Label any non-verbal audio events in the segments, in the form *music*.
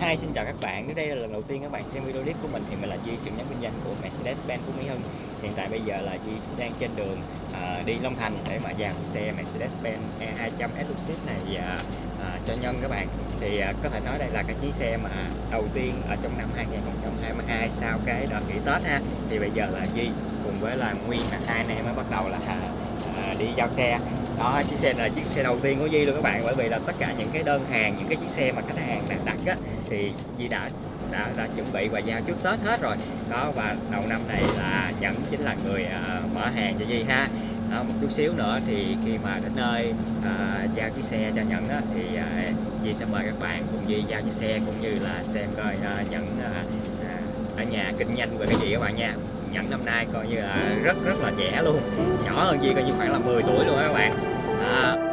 Hi, xin chào các bạn. Nếu đây là lần đầu tiên các bạn xem video clip của mình thì mình là Duy, trưởng nhóm kinh doanh của Mercedes-Benz Phú Mỹ Hưng. Hiện tại bây giờ là Duy đang trên đường à, đi Long Thành để mà dàn xe Mercedes-Benz E200 Exclusive này à, à, cho nhân các bạn. Thì à, có thể nói đây là cái chiếc xe mà đầu tiên ở trong năm 2022 sau cái đợt nghỉ Tết ha. Thì bây giờ là Duy cùng với là Nguyên là hai anh em mới bắt đầu là à, đi giao xe. Đó chiếc xe là chiếc xe đầu tiên của Di luôn các bạn bởi vì là tất cả những cái đơn hàng những cái chiếc xe mà khách hàng đặt đặt á thì Di đã đã, đã chuẩn bị và giao trước Tết hết rồi. Đó và đầu năm này là Nhẫn chính là người uh, mở hàng cho Di ha. Đó, một chút xíu nữa thì khi mà đến nơi uh, giao chiếc xe cho Nhẫn á, thì à, uh, Di sẽ mời các bạn cùng Di giao chiếc xe cũng như là xem coi uh, Nhẫn uh, ở nhà kinh doanh về cái gì các bạn nha. Nhẫn năm nay coi như là rất rất là trẻ luôn nhỏ hơn gì coi như khoảng là 10 tuổi luôn các bạn à.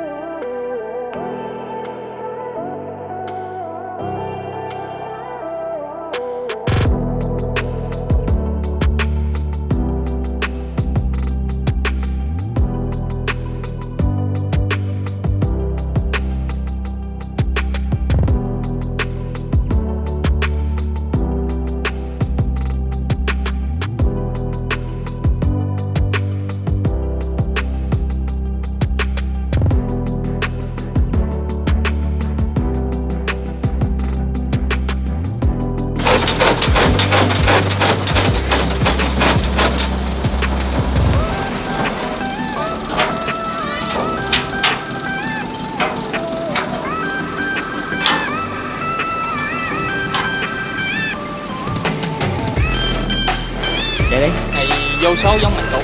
Số giống mạch cũ.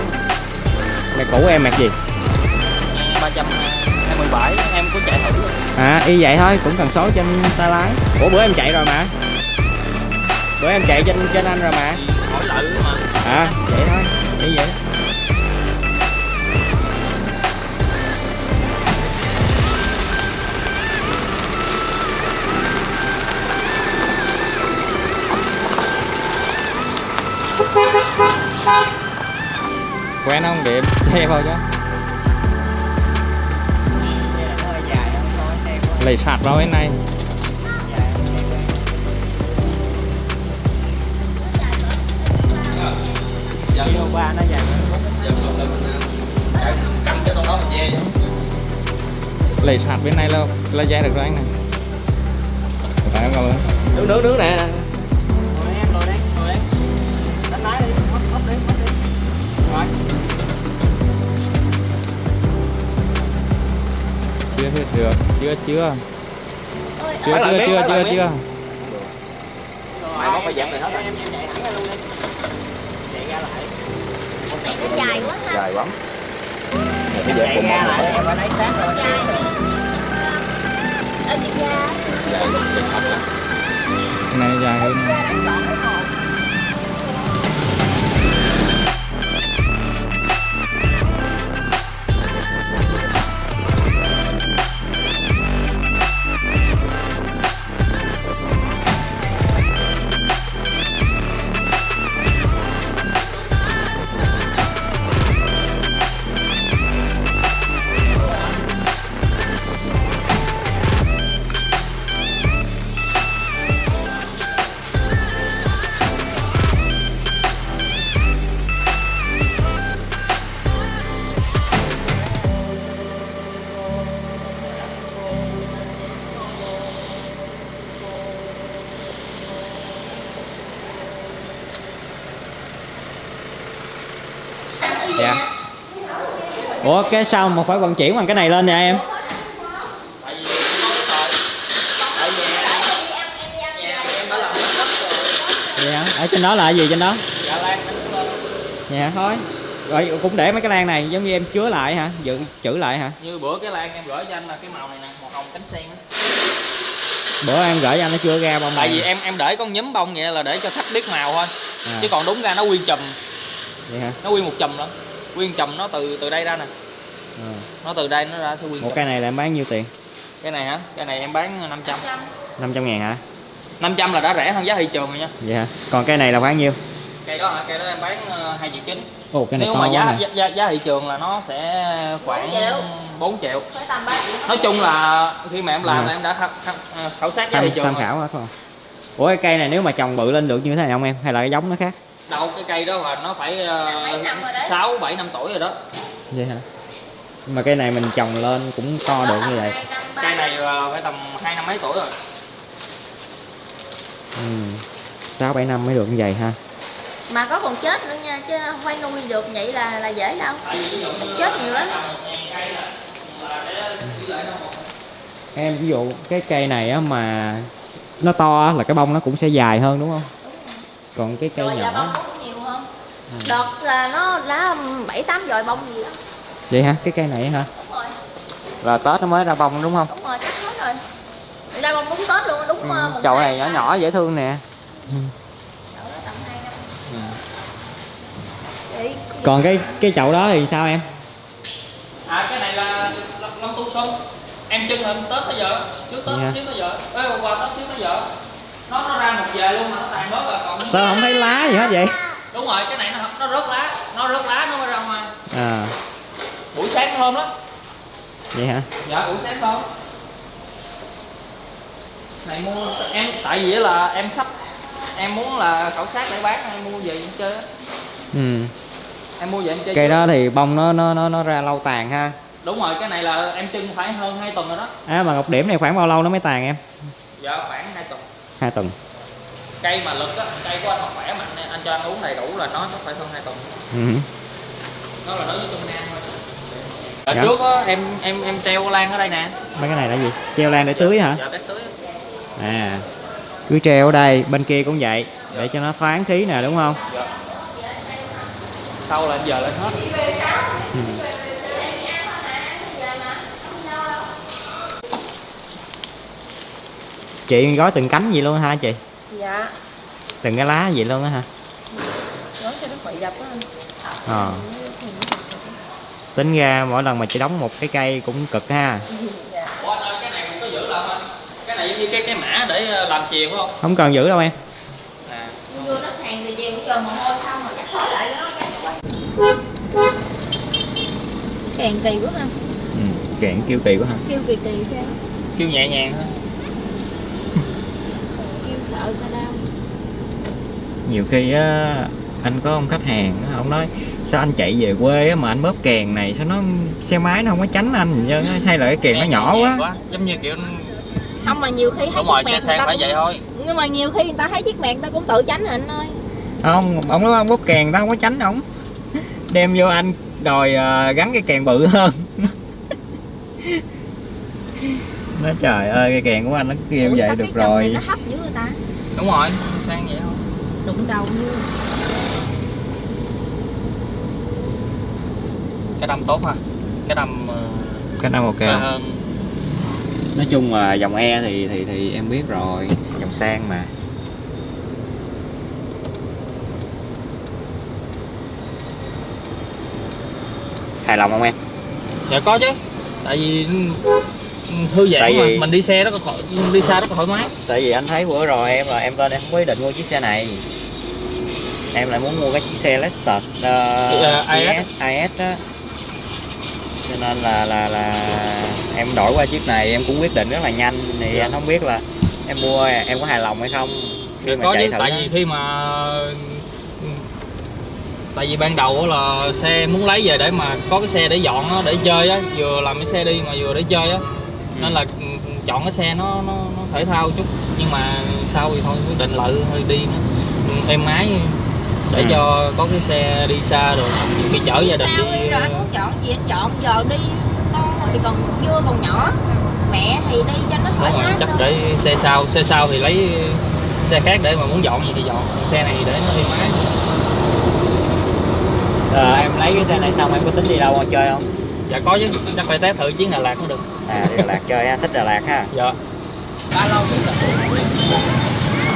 Mày cũ em mặc gì? 327 em có chạy thử rồi. à y vậy thôi cũng cần số trên tay lái ủa bữa em chạy rồi mà. Bữa em chạy trên trên anh rồi mà. Hỏi lại mà. À vậy thôi y vậy quen không điểm xe vào chứ lấy sạt vào bên này. Kilo ba nó dài cắm sạt bên này là là dài được rồi anh này phải không cảm ơn. Đứng đứng đứng nè. Chưa chưa chưa chưa. Chưa chưa chưa chưa chưa. mày không phải dẹp này hết em em chạy thẳng ra luôn. Đi chạy ra lại. Mày cũng dài quá dài lắm. Em chạy ra lại em phải lấy sát rồi. Dài Ở chị ra dài dài hơn ủa cái sao mà phải vận chuyển bằng cái này lên vậy em? Hả ở trên đó là gì trên đó? Dạ dạ thôi. Rồi cũng để mấy cái lan này giống như em chứa lại hả? Dự trữ lại hả? Như bữa cái lan em gửi cho anh là cái màu này nè màu hồng cánh sen á. Bữa em gửi cho anh nó chưa ra bông tại này. vì em em để con nhúm bông vậy là để cho khách biết màu thôi. À, chứ còn đúng ra nó nguyên chùm. Vậy hả nó nguyên một chùm lắm nguyên chùm nó từ từ đây ra nè. À. nó từ đây nó ra sẽ nguyên một cây này là em bán nhiêu tiền? Cái này hả? Cái này em bán 500 500 ngàn hả? 500 là đã rẻ hơn giá thị trường rồi nha. Hả còn cây này là bán nhiêu? Cây đó hả? Cây đó em bán ờ, hai triệu chín. Ồ cái này nếu mà giá, giá giá giá thị trường là nó sẽ khoảng Bốn triệu. 4 triệu. Phải tầm 3 triệu. Nói chung là khi mà em làm Ừ. là em đã khảo, khảo, khảo sát giá tham, thị trường tham rồi. khảo hết rồi ủa cái cây này nếu mà trồng bự lên được như thế này không em? Hay là cái giống nó khác đâu cái cây đó là nó phải ờ, sáu bảy năm tuổi rồi đó. Vậy hả? Mà cây này mình trồng lên cũng to được như vậy. cây này ờ, phải tầm hai năm mấy tuổi rồi. Ừ. sáu bảy năm mới được như vậy ha. Mà có còn chết nữa nha chứ không phải nuôi được vậy là là dễ đâu. Chết nhiều lắm. em ví dụ cái cây này á mà nó to là cái bông nó cũng sẽ dài hơn đúng không còn cái cây rồi nhỏ. bông nhiều hơn Ừ. đợt là nó lá bảy tám dòi bông gì đó. Vậy hả? Cái cây này hả? Đúng rồi. Là tết nó mới ra bông đúng không? Đúng rồi chắc hết rồi. Ra bông đúng tết luôn đúng ừ. ờ, chậu này nhỏ đó. nhỏ dễ thương nè. Ừ. Vậy còn cái cái chậu đó thì sao em? À cái này là long, tu xuân. Em chân hình tết tới giờ trước tết Dạ. xíu tới giờ. Ê qua tết xíu tới giờ nó nó ra một về luôn mà nó tàn bớt là còn sao không thấy lá gì hết vậy? Đúng rồi cái này nó nó rớt lá nó rớt lá nó mới ra hoa à. Buổi sáng thơm lắm vậy hả? Dạ buổi sáng thơm này mua em tại vì là em sắp em muốn là khảo sát để bán em mua về em chơi ừ. Em mua về em chơi cây đó thì bông nó nó nó nó ra lâu tàn ha. Đúng rồi cái này là em trưng phải hơn 2 tuần rồi đó. À mà ngọc điểm này khoảng bao lâu nó mới tàn em? Dạ khoảng 2 tuần hai tuần. Cây mà lực á cây của anh mà khỏe mạnh anh cho anh uống đầy đủ là nó chắc phải hơn 2 tuần. Ừ. nó là đối với trung nam thôi. Ở Dạ. trước á em em em treo lan ở đây nè. Mấy cái này là gì? Treo lan để tưới hả? Dạ tết tưới. À cứ treo ở đây bên kia cũng vậy để cho nó thoáng khí nè đúng không? Dạ. Sau là giờ lên hết. Ừ. chị gói từng cánh gì luôn hả chị? Dạ. Từng cái lá gì luôn á hả? Nói cho nó bị đập á. Anh ờ. Tính ra mỗi lần mà chị đóng một cái cây cũng cực ha. Dạ. Ủa anh ơi cái này có giữ lại không anh? cái này giống như cái cái mã để ờ, làm chuyền phải không? Không cần giữ đâu em. À. Nó sàn thì mồ hôi lại nó càng kỳ quá ha. Ừ. kiện kêu kỳ quá hả kêu kỳ kỳ sao? Kêu nhẹ nhàng thôi kêu sợ người ta đau nhiều khi á anh có ông khách hàng á, ông nói sao anh chạy về quê á mà anh bóp kèn này sao nó xe máy nó không có tránh anh á, hay là cái kèn nó nhỏ nhàng quá. giống như kiểu không mà nhiều khi thấy đúng rồi xe sang phải ta vậy thôi. Cũng, nhưng mà nhiều khi người ta thấy chiếc mẹt người ta cũng tự tránh rồi anh ơi. Không ông nói ông bóp kèn tao không có tránh ổng đem vô anh đòi ờ, gắn cái kèn bự hơn. Nói trời ơi cái kèn của anh nó kêu vậy được rồi. nó hấp dữ người ta? Đúng rồi sang vậy thôi đụng đầu như. Cái đâm tốt ha. Cái đâm ờ, cái năm ok không? hơn nói chung là dòng e thì thì thì em biết rồi. Dòng sang mà. Hài lòng không em? Dạ có chứ. Tại vì thư giãn Tại mà. vì- mình đi xe rất là thoải đi xa rất là thoải mái. Tại vì anh thấy bữa rồi em là em lên em không có ý định mua chiếc xe này em lại muốn mua cái chiếc xe Lexus uh, IS. IS á? Cho nên là là là em đổi qua chiếc này em cũng quyết định rất là nhanh. Thì Dạ. anh không biết là em mua em có hài lòng hay không. Khi mà có chạy chứ thử tại á. vì khi mà ừ, tại vì ban đầu á là xe muốn lấy về để mà có cái xe để dọn nó để chơi á vừa làm cái xe đi mà vừa để chơi á. Nên là ừ, chọn cái xe nó nó, nó thể thao chút. Nhưng mà sau thì thôi quyết định lại hơi đi. Nó ừ, êm ái để Ừ. cho có cái xe đi xa rồi nhiều khi chở gia đình đi. đi rồi anh muốn chọn gì anh chọn? Giờ đi con thì còn chưa còn nhỏ. Mẹ thì đi cho nó thoải mái chắc thôi. để xe sau xe sau thì lấy xe khác để mà muốn dọn gì thì dọn xe này để nó êm ái Ờ, em lấy cái xe này xong em có tính đi đâu mà chơi không? Dạ có chứ. Chắc phải test thử chuyến Đà Lạt mới được. À đi Đà Lạt chơi ha thích Đà Lạt ha? Dạ. Ba rồi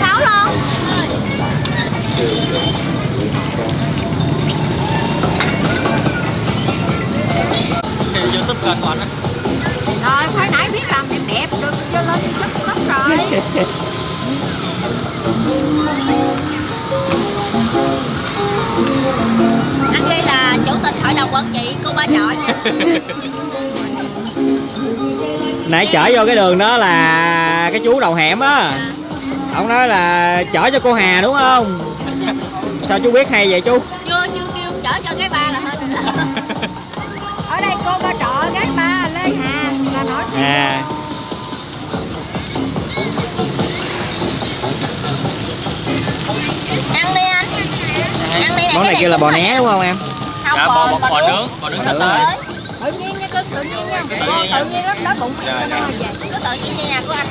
sáu lon youtube kênh của anh á Rồi, phải nãy biết làm đẹp đẹp được cho lên chút lắm rồi. anh đây là chủ tịch hội đồng quản trị cô ba chọi nha. Nãy chở vô cái đường đó là cái chú đầu hẻm á. Ông nói là chở cho cô Hà đúng không *laughs* sao chú biết hay vậy chú? Chưa chưa kêu chở cho cái ba là hết ở đây cô ba trọ gái ba lê hà là nổi tiếng à. Ăn đi anh. Ăn đi món này kêu là bò né đúng không em? Không dạ bò bò, bò nướng. bò nướng Bò nướng. rồi tự nhiên nha cưng tự nhiên nha. Tự cô nhiên nha. tự nhiên lắm đói bụng Dạ, dạ, dạ. dạ. cứ tự nhiên nhà của anh.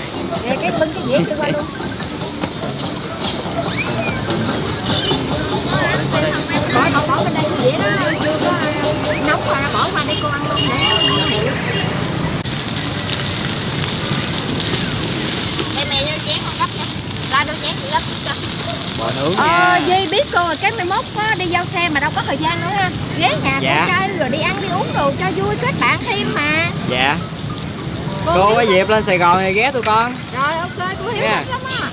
Rồi cái bưng cái dĩa kia qua luôn Duy biết cô rồi cái mai mốt có đi giao xe mà đâu có thời gian nữa ha. Ghé nhà Dạ. con trai rồi đi ăn đi uống đồ cho vui kết bạn thêm mà. Dạ. Cô biết có dịp lên Sài Gòn thì ghé tụi con. Rồi ok cô hiểu yeah. lắm á.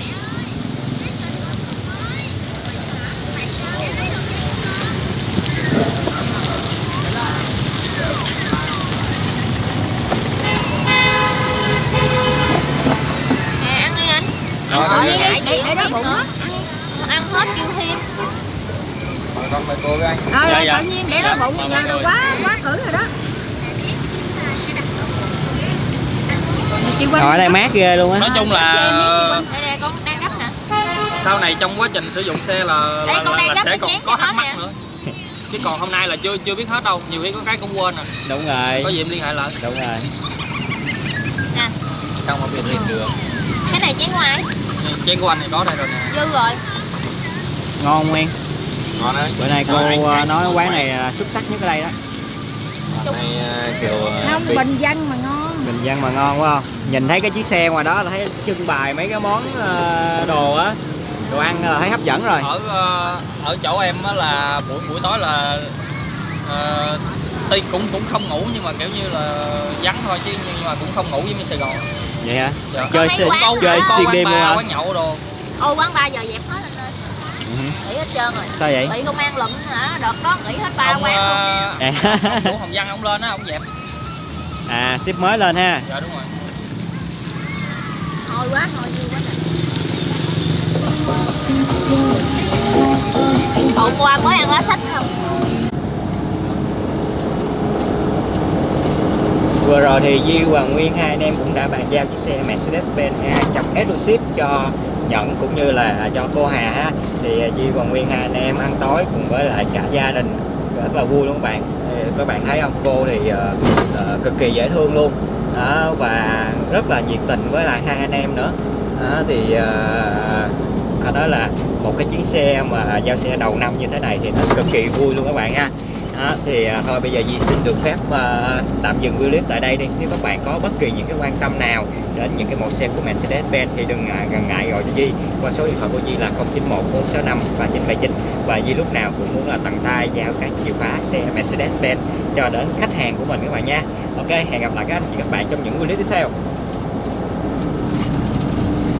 Nè ăn đi anh. Rồi, rồi, để- gì để đó bụng á. Ăn hết kêu thêm. Con mời cô với anh. Rồi Dạ, rồi, dạ. tự nhiên để đó bụng Mời là mọi người. quá quá cử rồi đó. Rồi ở đây mát ghê luôn á. Nói chung là sau này trong quá trình sử dụng xe là là, là, là sẽ còn có nó thắc mắc nữa. Chứ còn hôm nay là chưa chưa biết hết đâu. Nhiều khi có cái cũng quên à. Đúng rồi. Có gì em liên hệ lại. Đúng rồi. Nè. Trong một việc liền được. Cái này chén ngoài chén của anh thì có đây rồi nè. Dư rồi ngon không Nguyên. Ngon đấy. Bữa nay cô Rồi, anh- ờ, anh- nói quán này là xuất sắc nhất ở đây đó. Này ờ, kiểu không bình dân mà ngon. Bình dân mà ngon quá không? Nhìn thấy cái chiếc xe ngoài đó là thấy trưng bày mấy cái món ờ, đồ á đồ ăn là thấy hấp dẫn rồi. Ở ờ, ở chỗ em á là buổi buổi tối là uh, tuy cũng cũng không ngủ nhưng mà kiểu như là vắng thôi chứ nhưng mà cũng không ngủ giống như Sài Gòn. Vậy hả? Dạ. chơi chơi có xuyên đêm luôn hả? quán nhậu đồ. Ôi quán ba giờ dẹp hết anh Ừ. nghỉ hết trơn rồi. Sao vậy? Bị công an lụm hả? Đợt đó nghỉ hết ba quán luôn. ờ, À. ông chủ Hồng Văn ông lên á ông dẹp. À ship mới lên ha. Dạ đúng rồi. Thôi quá thôi vui quá nè. Hôm qua mới ăn lá sách xong Vừa rồi thì Di và Nguyên hai anh em cũng đã bàn giao chiếc xe Mercedes-Benz E200 Exclusive cho nhận cũng như là cho cô Hà ha. Thì Di và Nguyên hai anh em ăn tối cùng với lại cả gia đình rất là vui luôn các bạn. Các bạn thấy không? Cô thì uh, cực kỳ dễ thương luôn. Đó, và rất là nhiệt tình với lại hai anh em nữa. Đó, thì ờ, uh, phải nói là một cái chuyến xe mà giao xe đầu năm như thế này thì nó cực kỳ vui luôn các bạn ha à, thì à, thôi bây giờ Di xin được phép à, tạm dừng video clip tại đây đi. Nếu các bạn có bất kỳ những cái quan tâm nào đến những cái mẫu xe của Mercedes-Benz thì đừng ngại, ngần ngại gọi cho Di. Qua số điện thoại của Di là 091 465 3979 và Di lúc nào cũng muốn là tận tay giao các chìa khóa xe Mercedes-Benz cho đến khách hàng của mình các bạn nha. Ok hẹn gặp lại các anh chị các bạn trong những video clip tiếp theo.